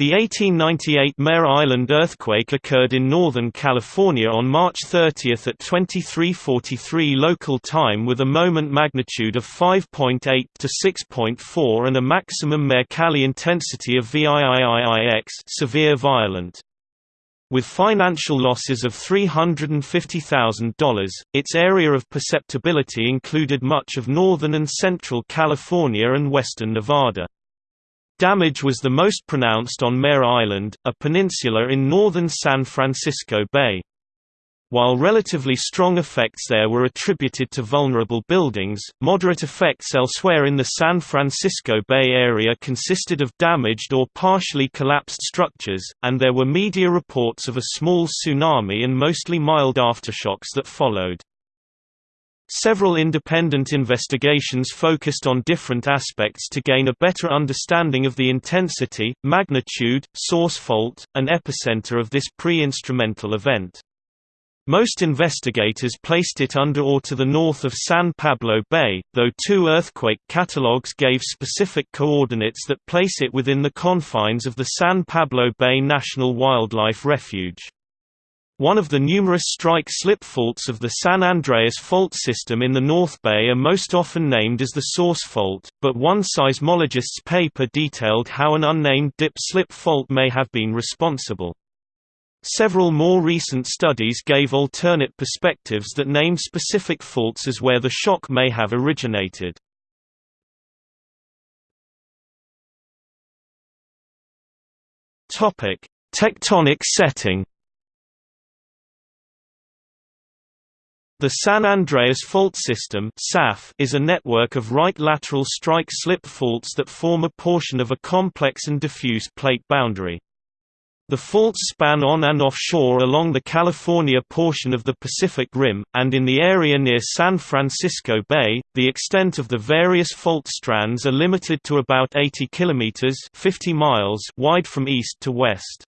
The 1898 Mare Island earthquake occurred in Northern California on March 30 at 2343 local time with a moment magnitude of 5.8 to 6.4 and a maximum Mercalli intensity of VIIIIX severe violent. With financial losses of $350,000, its area of perceptibility included much of northern and central California and western Nevada. Damage was the most pronounced on Mare Island, a peninsula in northern San Francisco Bay. While relatively strong effects there were attributed to vulnerable buildings, moderate effects elsewhere in the San Francisco Bay Area consisted of damaged or partially collapsed structures, and there were media reports of a small tsunami and mostly mild aftershocks that followed. Several independent investigations focused on different aspects to gain a better understanding of the intensity, magnitude, source fault, and epicenter of this pre-instrumental event. Most investigators placed it under or to the north of San Pablo Bay, though two earthquake catalogues gave specific coordinates that place it within the confines of the San Pablo Bay National Wildlife Refuge. One of the numerous strike-slip faults of the San Andreas fault system in the North Bay are most often named as the source fault, but one seismologist's paper detailed how an unnamed dip-slip fault may have been responsible. Several more recent studies gave alternate perspectives that named specific faults as where the shock may have originated. Tectonic setting The San Andreas Fault System is a network of right lateral strike-slip faults that form a portion of a complex and diffuse plate boundary. The faults span on and offshore along the California portion of the Pacific Rim, and in the area near San Francisco Bay, the extent of the various fault strands are limited to about 80 kilometers (50 miles) wide from east to west.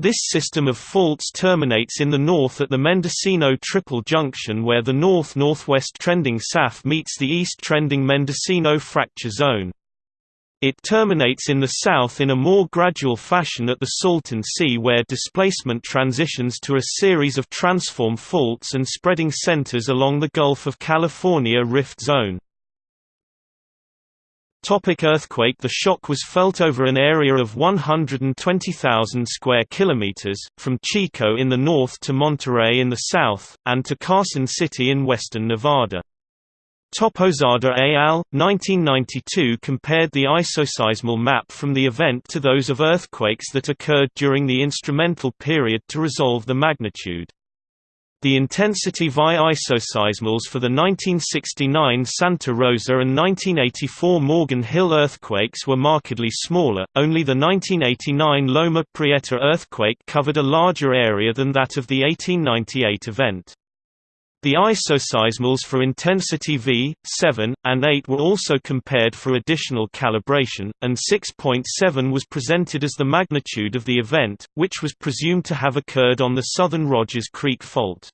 This system of faults terminates in the north at the Mendocino Triple Junction where the north-northwest trending SAF meets the east-trending Mendocino Fracture Zone. It terminates in the south in a more gradual fashion at the Salton Sea where displacement transitions to a series of transform faults and spreading centers along the Gulf of California Rift Zone. Topic earthquake The shock was felt over an area of 120,000 square kilometers, from Chico in the north to Monterey in the south, and to Carson City in western Nevada. Toppozada et al. 1992 compared the isoseismal map from the event to those of earthquakes that occurred during the instrumental period to resolve the magnitude. The intensity via isoseismals for the 1969 Santa Rosa and 1984 Morgan Hill earthquakes were markedly smaller, only the 1989 Loma Prieta earthquake covered a larger area than that of the 1898 event. The isoseismals for intensity V, 7, and 8 were also compared for additional calibration, and 6.7 was presented as the magnitude of the event, which was presumed to have occurred on the southern Rogers Creek Fault.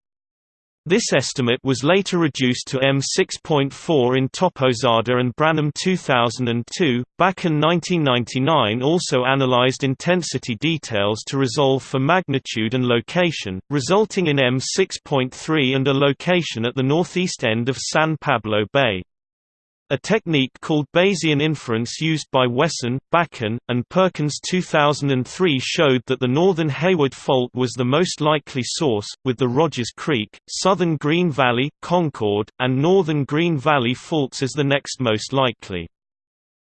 This estimate was later reduced to M6.4 in Toppozada and Branum 2002. Bakun 1999 also analyzed intensity details to resolve for magnitude and location, resulting in M6.3 and a location at the northeast end of San Pablo Bay. A technique called Bayesian inference used by Wesson, Bakun, and Perkins 2003 showed that the northern Hayward Fault was the most likely source, with the Rogers Creek, southern Green Valley, Concord, and northern Green Valley faults as the next most likely.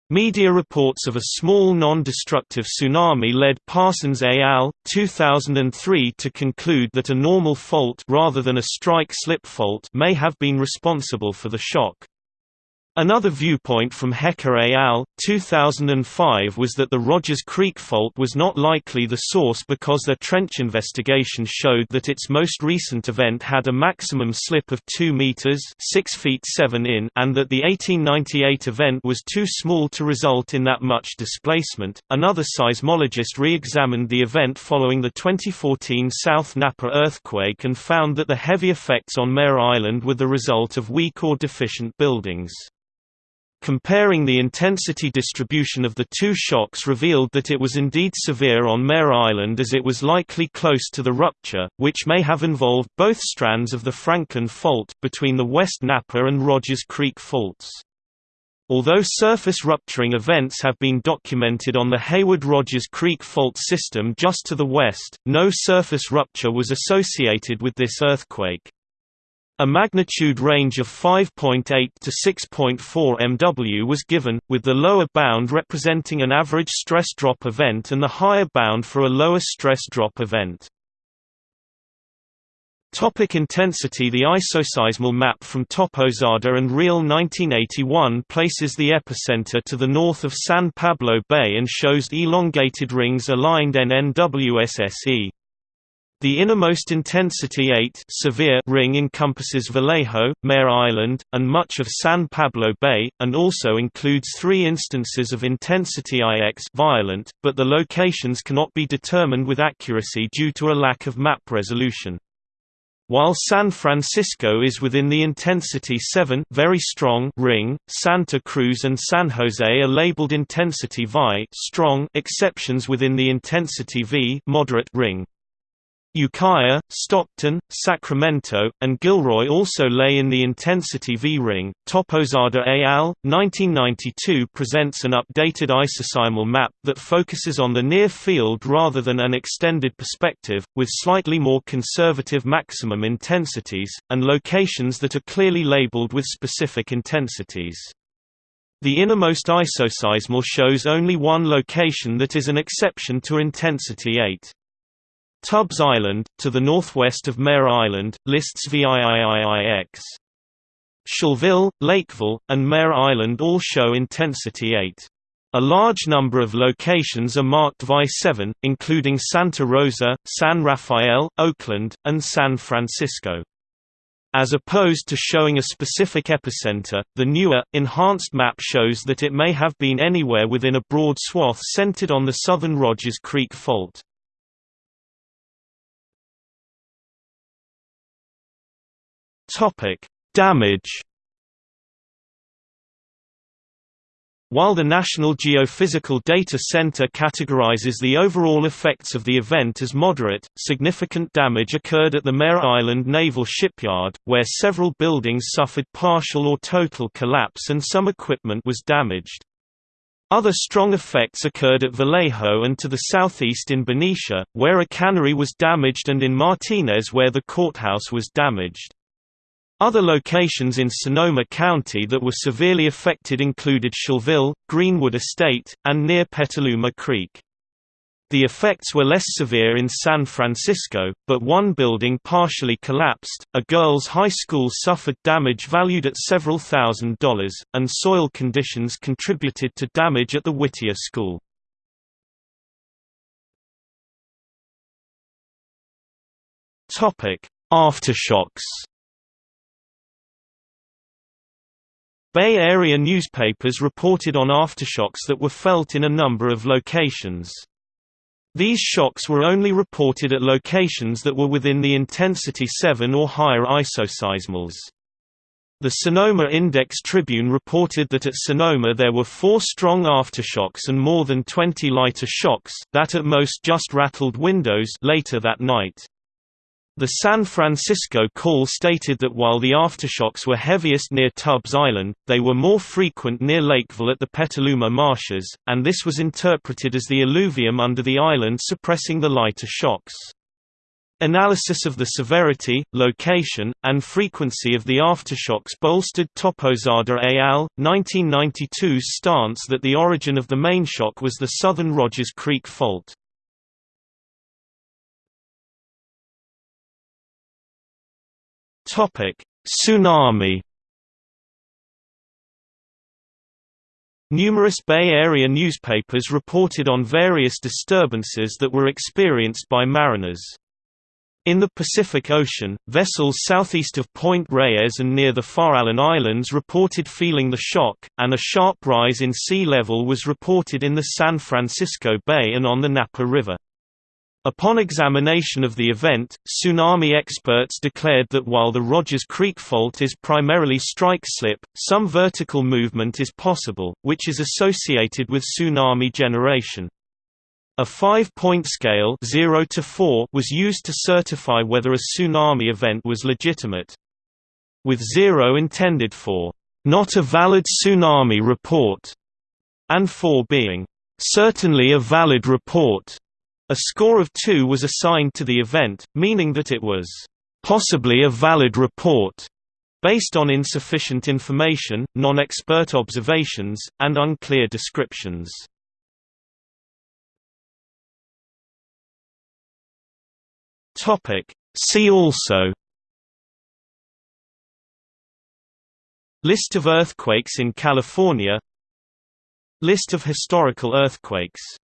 Media reports of a small non-destructive tsunami led Parsons et al. 2003 to conclude that a normal fault rather than a strike-slip fault may have been responsible for the shock. Another viewpoint from Hecker et al. 2005 was that the Rogers Creek Fault was not likely the source because their trench investigation showed that its most recent event had a maximum slip of 2 meters (6 feet 7 in) and that the 1898 event was too small to result in that much displacement. Another seismologist re-examined the event following the 2014 South Napa earthquake and found that the heavy effects on Mare Island were the result of weak or deficient buildings. Comparing the intensity distribution of the two shocks revealed that it was indeed severe on Mare Island as it was likely close to the rupture, which may have involved both strands of the Franklin Fault, between the West Napa and Rogers Creek faults. Although surface rupturing events have been documented on the Hayward-Rogers Creek fault system just to the west, no surface rupture was associated with this earthquake. A magnitude range of 5.8 to 6.4 MW was given, with the lower bound representing an average stress drop event and the higher bound for a lower stress drop event. Topic intensity The isoseismal map from Toppozada and Real 1981 places the epicenter to the north of San Pablo Bay and shows elongated rings aligned NNWSSE. The innermost intensity 8 severe ring encompasses Vallejo, Mare Island, and much of San Pablo Bay, and also includes three instances of intensity IX violent, but the locations cannot be determined with accuracy due to a lack of map resolution. While San Francisco is within the intensity 7 very strong ring, Santa Cruz and San Jose are labeled intensity VI strong exceptions within the intensity V moderate ring. Ukiah, Stockton, Sacramento, and Gilroy also lay in the intensity V-ring. Toppozada al. 1992 presents an updated isoseismal map that focuses on the near field rather than an extended perspective, with slightly more conservative maximum intensities, and locations that are clearly labeled with specific intensities. The innermost isoseismal shows only one location that is an exception to intensity 8. Tubbs Island, to the northwest of Mare Island, lists VIIIIX. Shellville, Lakeville, and Mare Island all show intensity 8. A large number of locations are marked VI7, including Santa Rosa, San Rafael, Oakland, and San Francisco. As opposed to showing a specific epicenter, the newer, enhanced map shows that it may have been anywhere within a broad swath centered on the southern Rogers Creek Fault. Topic: Damage. While the National Geophysical Data Center categorizes the overall effects of the event as moderate, significant damage occurred at the Mare Island Naval Shipyard, where several buildings suffered partial or total collapse and some equipment was damaged. Other strong effects occurred at Vallejo and to the southeast in Benicia, where a cannery was damaged and in Martinez where the courthouse was damaged. Other locations in Sonoma County that were severely affected included Shellville, Greenwood Estate, and near Petaluma Creek. The effects were less severe in San Francisco, but one building partially collapsed, a girls' high school suffered damage valued at several thousand dollars, and soil conditions contributed to damage at the Whittier School. Aftershocks Bay Area newspapers reported on aftershocks that were felt in a number of locations. These shocks were only reported at locations that were within the intensity 7 or higher isoseismals. The Sonoma Index Tribune reported that at Sonoma there were four strong aftershocks and more than 20 lighter shocks, that at most just rattled windows later that night. The San Francisco call stated that while the aftershocks were heaviest near Tubbs Island, they were more frequent near Lakeville at the Petaluma Marshes, and this was interpreted as the alluvium under the island suppressing the lighter shocks. Analysis of the severity, location, and frequency of the aftershocks bolstered Toppozada et al. 1992's stance that the origin of the main shock was the southern Rogers Creek Fault. Tsunami. Numerous Bay Area newspapers reported on various disturbances that were experienced by mariners. In the Pacific Ocean, vessels southeast of Point Reyes and near the Farallon Islands reported feeling the shock, and a sharp rise in sea level was reported in the San Francisco Bay and on the Napa River. Upon examination of the event, tsunami experts declared that while the Rogers Creek Fault is primarily strike-slip, some vertical movement is possible, which is associated with tsunami generation. A five-point scale 0 to 4 was used to certify whether a tsunami event was legitimate. With 0 intended for, "...not a valid tsunami report", and 4 being, "...certainly a valid report", a score of 2 was assigned to the event, meaning that it was possibly a valid report based on insufficient information, non-expert observations, and unclear descriptions. See also List of earthquakes in California List of historical earthquakes